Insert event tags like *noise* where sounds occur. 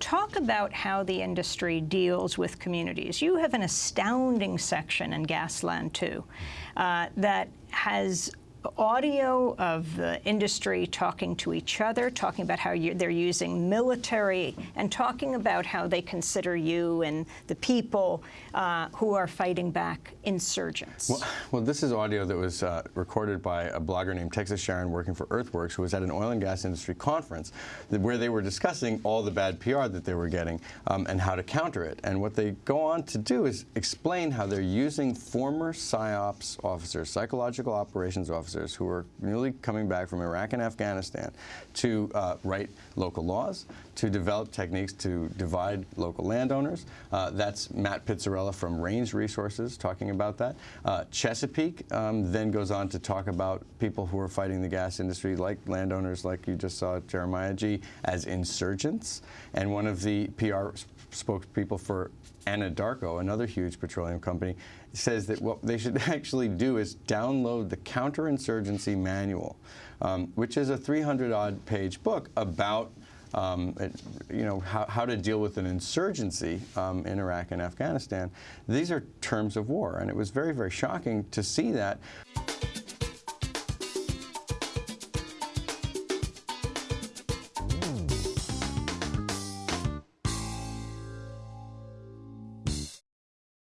Talk about how the industry deals with communities. You have an astounding section in Gasland 2 uh, that has audio of the industry talking to each other, talking about how you, they're using military, and talking about how they consider you and the people uh, who are fighting back insurgents. Well, well this is audio that was uh, recorded by a blogger named Texas Sharon working for Earthworks, who was at an oil and gas industry conference where they were discussing all the bad PR that they were getting um, and how to counter it. And what they go on to do is explain how they're using former PSYOPs officers, psychological operations officers, officers who are newly coming back from Iraq and Afghanistan to uh, write local laws, to develop techniques to divide local landowners. Uh, that's Matt Pitzarella from Range Resources talking about that. Uh, Chesapeake um, then goes on to talk about people who are fighting the gas industry, like landowners, like you just saw Jeremiah G, as insurgents. And one of the PR spokespeople for Anadarko, another huge petroleum company, says that what they should *laughs* actually do is download the counterinsurgency manual, um, which is a 300-odd page book about um, it, you know, how, how, to deal with an insurgency um, in Iraq and Afghanistan. These are terms of war, and it was very, very shocking to see that.